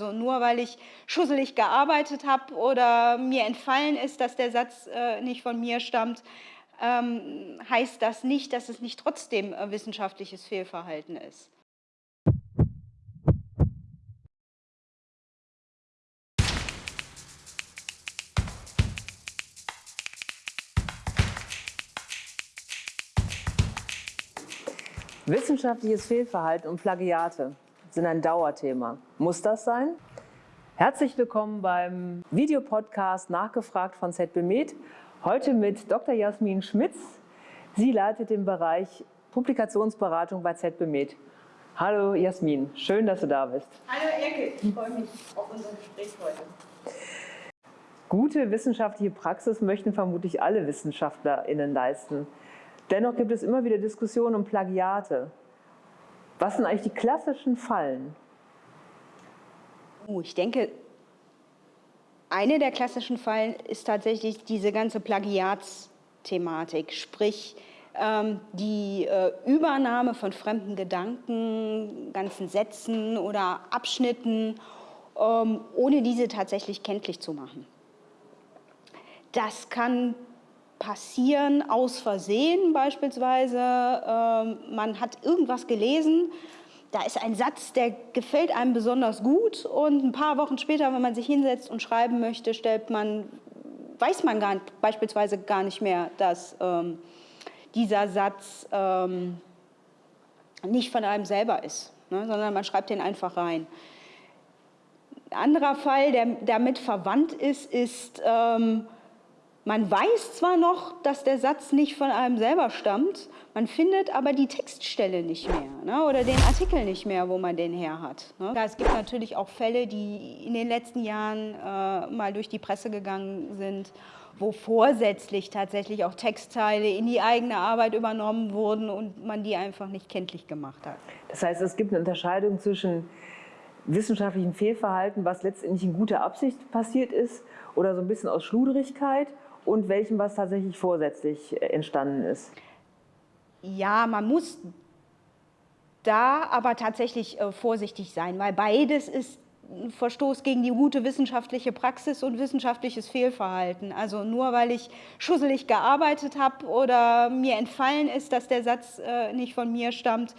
Also nur weil ich schusselig gearbeitet habe oder mir entfallen ist, dass der Satz äh, nicht von mir stammt, ähm, heißt das nicht, dass es nicht trotzdem äh, wissenschaftliches Fehlverhalten ist. Wissenschaftliches Fehlverhalten und Plagiate sind ein Dauerthema. Muss das sein? Herzlich willkommen beim Videopodcast Nachgefragt von ZB Med. Heute mit Dr. Jasmin Schmitz. Sie leitet den Bereich Publikationsberatung bei ZB Med. Hallo Jasmin, schön, dass du da bist. Hallo Erke, ich freue mich auf unser Gespräch heute. Gute wissenschaftliche Praxis möchten vermutlich alle WissenschaftlerInnen leisten. Dennoch gibt es immer wieder Diskussionen um Plagiate. Was sind eigentlich die klassischen Fallen? Oh, ich denke, eine der klassischen Fallen ist tatsächlich diese ganze Plagiatsthematik, sprich ähm, die äh, Übernahme von fremden Gedanken, ganzen Sätzen oder Abschnitten, ähm, ohne diese tatsächlich kenntlich zu machen. Das kann passieren aus Versehen beispielsweise. Ähm, man hat irgendwas gelesen, da ist ein Satz, der gefällt einem besonders gut und ein paar Wochen später, wenn man sich hinsetzt und schreiben möchte, stellt man, weiß man gar, beispielsweise gar nicht mehr, dass ähm, dieser Satz ähm, nicht von einem selber ist, ne, sondern man schreibt den einfach rein. Ein anderer Fall, der damit verwandt ist, ist, ähm, man weiß zwar noch, dass der Satz nicht von einem selber stammt, man findet aber die Textstelle nicht mehr ne, oder den Artikel nicht mehr, wo man den her hat. Ne. Es gibt natürlich auch Fälle, die in den letzten Jahren äh, mal durch die Presse gegangen sind, wo vorsätzlich tatsächlich auch Textteile in die eigene Arbeit übernommen wurden und man die einfach nicht kenntlich gemacht hat. Das heißt, es gibt eine Unterscheidung zwischen wissenschaftlichem Fehlverhalten, was letztendlich in guter Absicht passiert ist oder so ein bisschen aus Schluderigkeit und welchem, was tatsächlich vorsätzlich äh, entstanden ist? Ja, man muss da aber tatsächlich äh, vorsichtig sein, weil beides ist ein Verstoß gegen die gute wissenschaftliche Praxis und wissenschaftliches Fehlverhalten. Also nur weil ich schusselig gearbeitet habe oder mir entfallen ist, dass der Satz äh, nicht von mir stammt,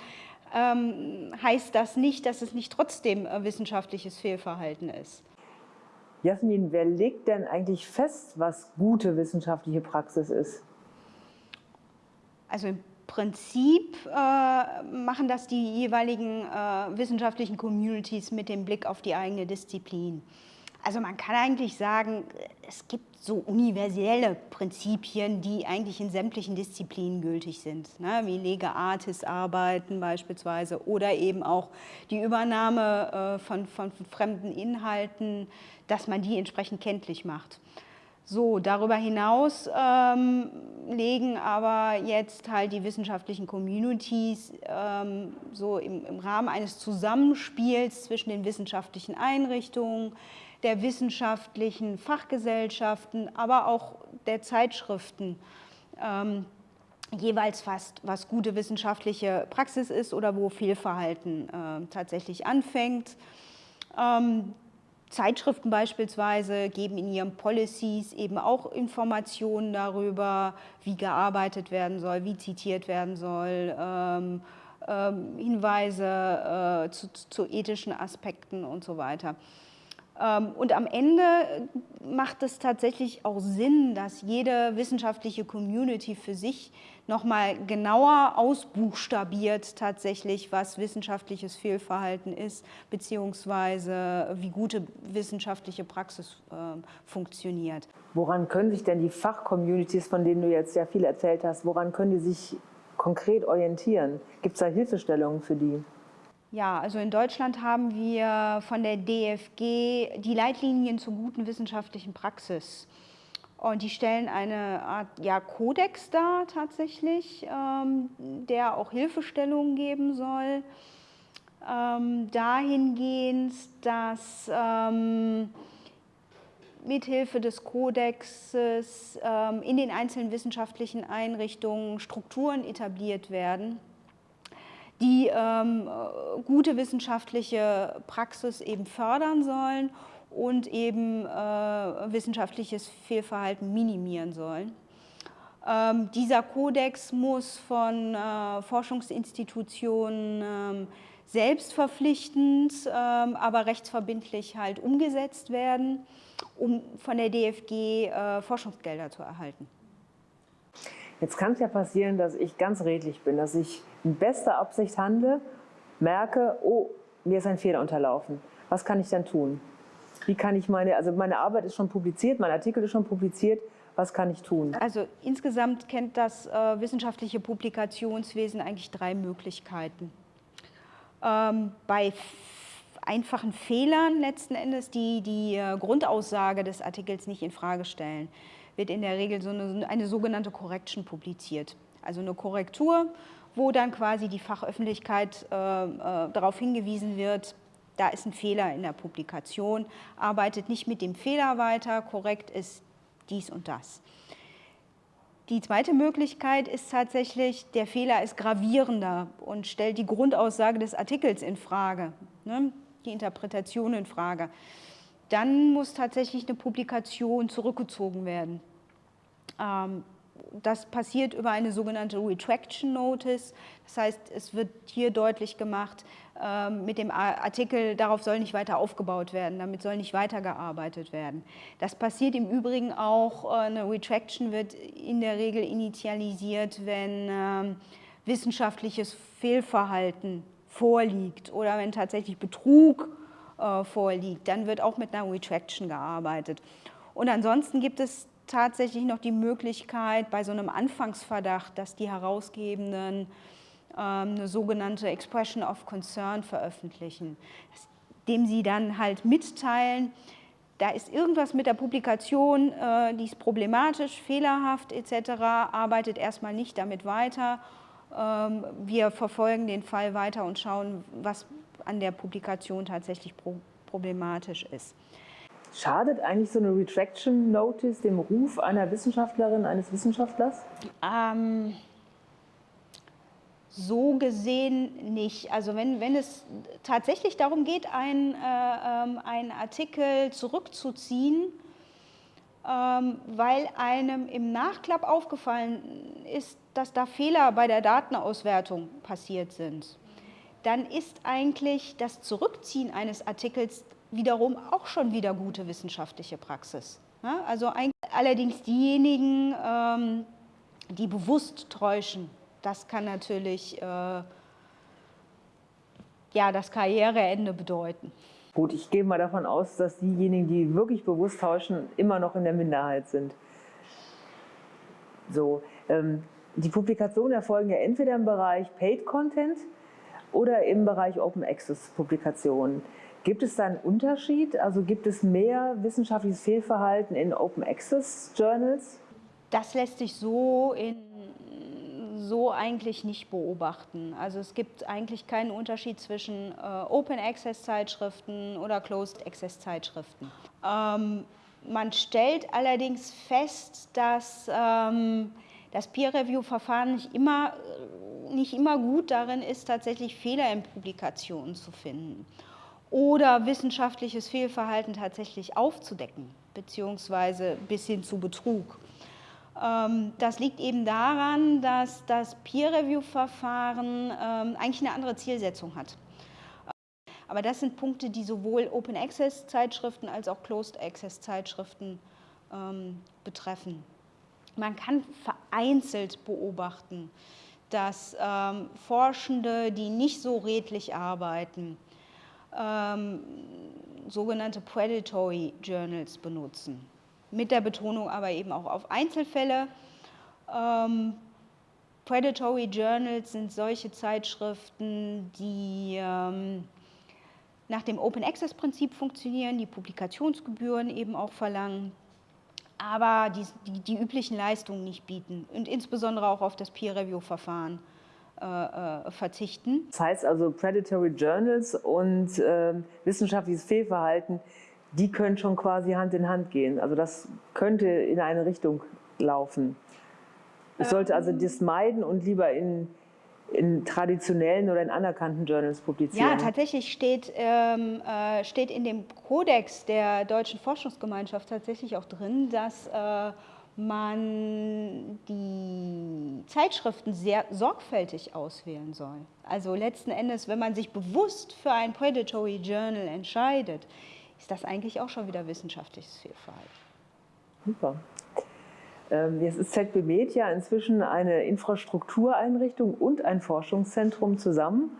ähm, heißt das nicht, dass es nicht trotzdem äh, wissenschaftliches Fehlverhalten ist. Jasmin, wer legt denn eigentlich fest, was gute wissenschaftliche Praxis ist? Also im Prinzip äh, machen das die jeweiligen äh, wissenschaftlichen Communities mit dem Blick auf die eigene Disziplin. Also man kann eigentlich sagen, es gibt so universelle Prinzipien, die eigentlich in sämtlichen Disziplinen gültig sind, ne? wie Lege Artis arbeiten beispielsweise oder eben auch die Übernahme äh, von, von, fremden Inhalten, dass man die entsprechend kenntlich macht. So, darüber hinaus ähm, legen aber jetzt halt die wissenschaftlichen Communities ähm, so im, im Rahmen eines Zusammenspiels zwischen den wissenschaftlichen Einrichtungen, der wissenschaftlichen Fachgesellschaften, aber auch der Zeitschriften ähm, jeweils fast, was gute wissenschaftliche Praxis ist oder wo Fehlverhalten äh, tatsächlich anfängt. Zeitschriften beispielsweise geben in ihren Policies eben auch Informationen darüber, wie gearbeitet werden soll, wie zitiert werden soll, ähm, ähm, Hinweise äh, zu, zu, ethischen Aspekten und so weiter. Ähm, und am Ende macht es tatsächlich auch Sinn, dass jede wissenschaftliche Community für sich nochmal genauer ausbuchstabiert tatsächlich, was wissenschaftliches Fehlverhalten ist, beziehungsweise wie gute wissenschaftliche Praxis äh, funktioniert. Woran können sich denn die Fachcommunities, von denen du jetzt sehr viel erzählt hast, woran können die sich konkret orientieren? Gibt es da Hilfestellungen für die? Ja, also in Deutschland haben wir von der DFG die Leitlinien zur guten wissenschaftlichen Praxis. Und die stellen eine Art ja, Kodex dar tatsächlich, ähm, der auch Hilfestellungen geben soll. Ähm, dahingehend, dass ähm, mithilfe des Kodexes ähm, in den einzelnen wissenschaftlichen Einrichtungen Strukturen etabliert werden, die ähm, gute wissenschaftliche Praxis eben fördern sollen und eben äh, wissenschaftliches Fehlverhalten minimieren sollen. Ähm, dieser Kodex muss von äh, Forschungsinstitutionen ähm, selbstverpflichtend, ähm, aber rechtsverbindlich halt umgesetzt werden, um von der DFG äh, Forschungsgelder zu erhalten. Jetzt kann es ja passieren, dass ich ganz redlich bin, dass ich in bester Absicht handle, merke, oh, mir ist ein Fehler unterlaufen. Was kann ich dann tun? Wie kann ich meine, also meine Arbeit ist schon publiziert, mein Artikel ist schon publiziert, was kann ich tun? Also insgesamt kennt das äh, wissenschaftliche Publikationswesen eigentlich drei Möglichkeiten. Ähm, bei einfachen Fehlern letzten Endes, die die äh, Grundaussage des Artikels nicht in Frage stellen, wird in der Regel so eine, eine sogenannte Correction publiziert. Also eine Korrektur, wo dann quasi die Fachöffentlichkeit äh, äh, darauf hingewiesen wird, da ist ein Fehler in der Publikation, arbeitet nicht mit dem Fehler weiter, korrekt ist dies und das. Die zweite Möglichkeit ist tatsächlich, der Fehler ist gravierender und stellt die Grundaussage des Artikels in Frage, ne, die Interpretation in Frage. Dann muss tatsächlich eine Publikation zurückgezogen werden. Ähm, das passiert über eine sogenannte Retraction Notice. Das heißt, es wird hier deutlich gemacht, ähm, mit dem Artikel, darauf soll nicht weiter aufgebaut werden, damit soll nicht weitergearbeitet werden. Das passiert im Übrigen auch, äh, eine Retraction wird in der Regel initialisiert, wenn ähm, wissenschaftliches Fehlverhalten vorliegt oder wenn tatsächlich Betrug äh, vorliegt, dann wird auch mit einer Retraction gearbeitet. Und ansonsten gibt es tatsächlich noch die Möglichkeit bei so einem Anfangsverdacht, dass die Herausgebenden ähm, eine sogenannte Expression of Concern veröffentlichen, dem sie dann halt mitteilen, da ist irgendwas mit der Publikation, äh, die ist problematisch, fehlerhaft etc., arbeitet erstmal nicht damit weiter. Ähm, wir verfolgen den Fall weiter und schauen, was an der Publikation tatsächlich problematisch ist. Schadet eigentlich so eine Retraction Notice dem Ruf einer Wissenschaftlerin, eines Wissenschaftlers? Ähm, so gesehen nicht. Also wenn, wenn es tatsächlich darum geht, ein, äh, ähm, einen Artikel zurückzuziehen, ähm, weil einem im Nachklapp aufgefallen ist, dass da Fehler bei der Datenauswertung passiert sind, dann ist eigentlich das Zurückziehen eines Artikels wiederum auch schon wieder gute wissenschaftliche Praxis. Ja, also allerdings diejenigen, ähm, die bewusst täuschen, das kann natürlich äh, ja, das Karriereende bedeuten. Gut, ich gehe mal davon aus, dass diejenigen, die wirklich bewusst täuschen, immer noch in der Minderheit sind. So, ähm, die Publikationen erfolgen ja entweder im Bereich Paid Content oder im Bereich Open Access Publikationen. Gibt es da einen Unterschied? Also gibt es mehr wissenschaftliches Fehlverhalten in Open Access Journals? Das lässt sich so, in, so eigentlich nicht beobachten. Also es gibt eigentlich keinen Unterschied zwischen äh, Open Access Zeitschriften oder Closed Access Zeitschriften. Ähm, man stellt allerdings fest, dass ähm, das Peer-Review-Verfahren nicht immer, nicht immer gut darin ist, tatsächlich Fehler in Publikationen zu finden oder wissenschaftliches Fehlverhalten tatsächlich aufzudecken, beziehungsweise bis hin zu Betrug. Ähm, das liegt eben daran, dass das Peer-Review-Verfahren ähm, eigentlich eine andere Zielsetzung hat. Aber das sind Punkte, die sowohl Open-Access-Zeitschriften als auch Closed-Access-Zeitschriften ähm, betreffen. Man kann vereinzelt beobachten, dass Forschende, die nicht so redlich arbeiten, ähm, sogenannte Predatory Journals benutzen. Mit der Betonung aber eben auch auf Einzelfälle. Ähm, Predatory Journals sind solche Zeitschriften, die ähm, nach dem Open Access Prinzip funktionieren, die Publikationsgebühren eben auch verlangen, aber die, die, die üblichen Leistungen nicht bieten und insbesondere auch auf das Peer Review Verfahren äh, äh, verzichten. Das heißt also, Predatory Journals und äh, wissenschaftliches Fehlverhalten, die können schon quasi Hand in Hand gehen. Also das könnte in eine Richtung laufen. Ich sollte also das meiden und lieber in in traditionellen oder in anerkannten Journals publizieren? Ja, tatsächlich steht, ähm, äh, steht in dem Kodex der Deutschen Forschungsgemeinschaft tatsächlich auch drin, dass äh, man die Zeitschriften sehr sorgfältig auswählen soll. Also letzten Endes, wenn man sich bewusst für ein Predatory Journal entscheidet, ist das eigentlich auch schon wieder wissenschaftliches Fehlverhalten. Super. Ähm, jetzt ist ZB Media inzwischen eine Infrastruktureinrichtung und ein Forschungszentrum zusammen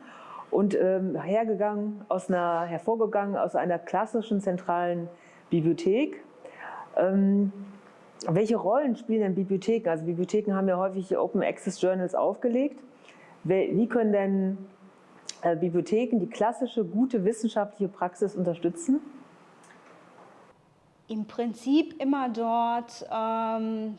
und ähm, hergegangen aus einer, hervorgegangen aus einer klassischen zentralen Bibliothek. Ähm, welche Rollen spielen denn Bibliotheken? Also Bibliotheken haben ja häufig Open Access Journals aufgelegt. Wie können denn äh, Bibliotheken die klassische gute wissenschaftliche Praxis unterstützen? Im Prinzip immer dort, ähm,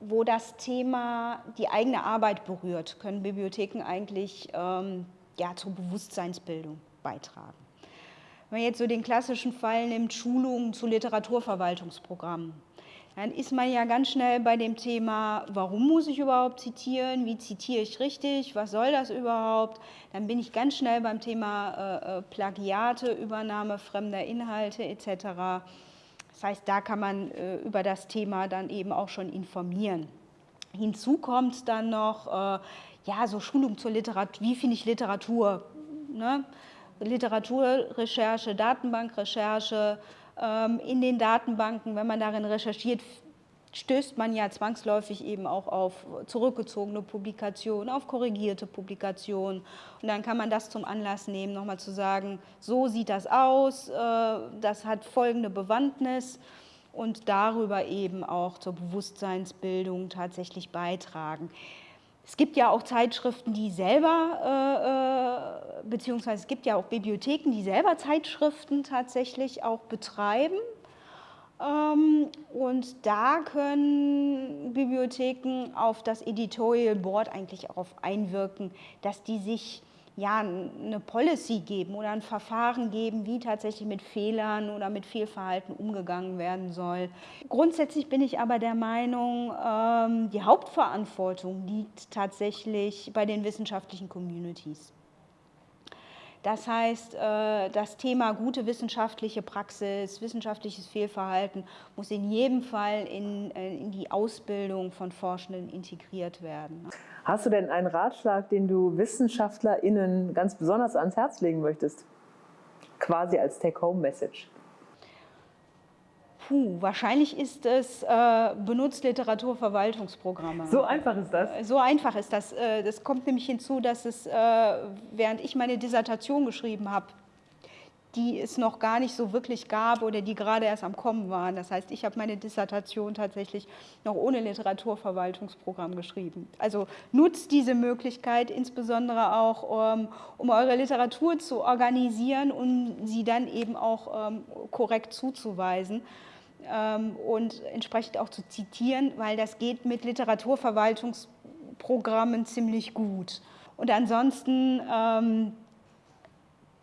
wo das Thema die eigene Arbeit berührt, können Bibliotheken eigentlich ähm, ja, zur Bewusstseinsbildung beitragen. Wenn man jetzt so den klassischen Fall nimmt, Schulungen zu Literaturverwaltungsprogrammen, dann ist man ja ganz schnell bei dem Thema, warum muss ich überhaupt zitieren, wie zitiere ich richtig, was soll das überhaupt. Dann bin ich ganz schnell beim Thema äh, äh Plagiate, Übernahme fremder Inhalte etc. Das heißt, da kann man äh, über das Thema dann eben auch schon informieren. Hinzu kommt dann noch, äh, ja, so Schulung zur Literatur, wie finde ich Literatur? Ne? Literaturrecherche, Datenbankrecherche, ähm, in den Datenbanken, wenn man darin recherchiert, stößt man ja zwangsläufig eben auch auf zurückgezogene Publikationen, auf korrigierte Publikationen. Und dann kann man das zum Anlass nehmen, nochmal zu sagen, so sieht das aus, äh, das hat folgende Bewandtnis und darüber eben auch zur Bewusstseinsbildung tatsächlich beitragen. Es gibt ja auch Zeitschriften, die selber, äh, äh, beziehungsweise es gibt ja auch Bibliotheken, die selber Zeitschriften tatsächlich auch betreiben. Ähm, und da können Bibliotheken auf das Editorial Board eigentlich auch einwirken, dass die sich ja, eine Policy geben oder ein Verfahren geben, wie tatsächlich mit Fehlern oder mit Fehlverhalten umgegangen werden soll. Grundsätzlich bin ich aber der Meinung, ähm, die Hauptverantwortung liegt tatsächlich bei den wissenschaftlichen Communities. Das heißt, äh, das Thema gute wissenschaftliche Praxis, wissenschaftliches Fehlverhalten muss in jedem Fall in, äh, in die Ausbildung von Forschenden integriert werden. Hast du denn einen Ratschlag, den du WissenschaftlerInnen ganz besonders ans Herz legen möchtest? Quasi als Take-Home-Message. Puh, wahrscheinlich ist es äh, benutzt Literaturverwaltungsprogramme. So einfach ist das? So einfach ist das. Äh, das kommt nämlich hinzu, dass es, äh, während ich meine Dissertation geschrieben habe, die es noch gar nicht so wirklich gab oder die gerade erst am Kommen waren. Das heißt, ich habe meine Dissertation tatsächlich noch ohne Literaturverwaltungsprogramm geschrieben. Also nutzt diese Möglichkeit insbesondere auch, ähm, um eure Literatur zu organisieren und sie dann eben auch ähm, korrekt zuzuweisen und entsprechend auch zu zitieren, weil das geht mit Literaturverwaltungsprogrammen ziemlich gut. Und ansonsten, ähm,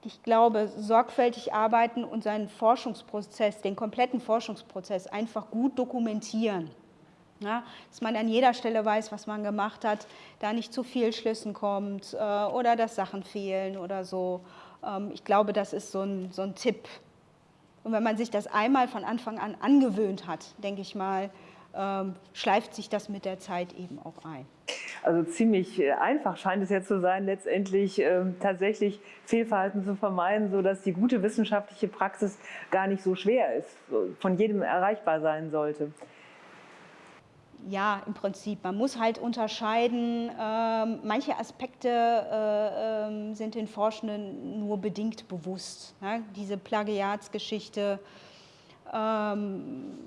ich glaube, sorgfältig arbeiten und seinen Forschungsprozess, den kompletten Forschungsprozess einfach gut dokumentieren. Ja, dass man an jeder Stelle weiß, was man gemacht hat, da nicht zu viel Schlüssen kommt äh, oder dass Sachen fehlen oder so. Ähm, ich glaube, das ist so ein, so ein Tipp, und wenn man sich das einmal von Anfang an angewöhnt hat, denke ich mal, ähm, schleift sich das mit der Zeit eben auch ein. Also ziemlich äh, einfach scheint es jetzt zu sein, letztendlich ähm, tatsächlich Fehlverhalten zu vermeiden, sodass die gute wissenschaftliche Praxis gar nicht so schwer ist, von jedem erreichbar sein sollte ja, im Prinzip. Man muss halt unterscheiden, ähm, manche Aspekte äh, äh, sind den Forschenden nur bedingt bewusst. Ne? Diese Plagiatsgeschichte, ähm,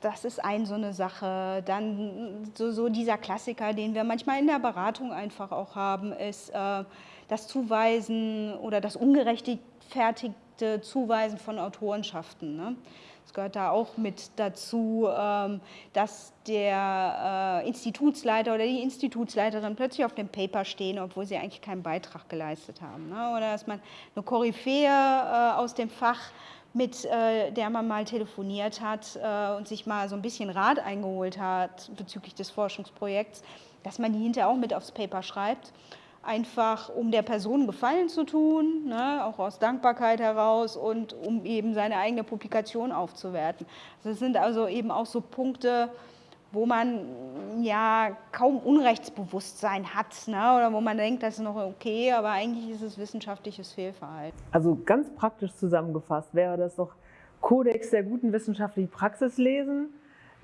das ist ein so eine Sache. Dann so, so, dieser Klassiker, den wir manchmal in der Beratung einfach auch haben, ist äh, das Zuweisen oder das ungerechtfertigte Zuweisen von Autorenschaften. Ne? Es gehört da auch mit dazu, ähm, dass der äh, Institutsleiter oder die Institutsleiterin plötzlich auf dem Paper stehen, obwohl sie eigentlich keinen Beitrag geleistet haben. Ne? Oder dass man eine Koryphäe äh, aus dem Fach mit äh, der man mal telefoniert hat äh, und sich mal so ein bisschen Rat eingeholt hat bezüglich des Forschungsprojekts, dass man die hinterher auch mit aufs Paper schreibt. Einfach um der Person Gefallen zu tun, ne, auch aus Dankbarkeit heraus und um eben seine eigene Publikation aufzuwerten. Das sind also eben auch so Punkte, wo man ja kaum Unrechtsbewusstsein hat ne? oder wo man denkt, das ist noch okay, aber eigentlich ist es wissenschaftliches Fehlverhalten. Also ganz praktisch zusammengefasst wäre das doch Kodex der guten wissenschaftlichen Praxis lesen,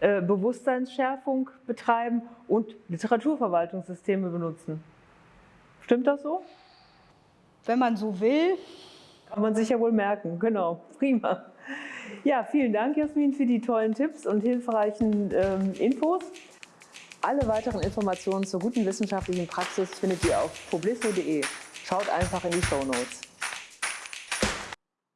äh, Bewusstseinsschärfung betreiben und Literaturverwaltungssysteme benutzen. Stimmt das so? Wenn man so will. Kann man sich ja wohl merken, genau. Prima. Ja, vielen Dank, Jasmin, für die tollen Tipps und hilfreichen ähm, Infos. Alle weiteren Informationen zur guten wissenschaftlichen Praxis findet ihr auf publismo.de. Schaut einfach in die Show Notes.